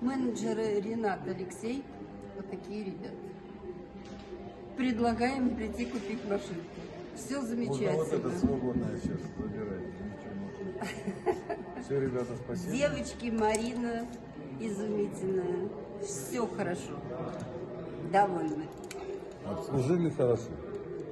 Менеджеры Ренат Алексей. Вот такие ребята. Предлагаем прийти купить машинку. Все ну, Вот, а вот это свободное сейчас забирает. Все, ребята, спасибо. Девочки, Марина изумительная. Все хорошо. Довольны. Обслужили хорошо.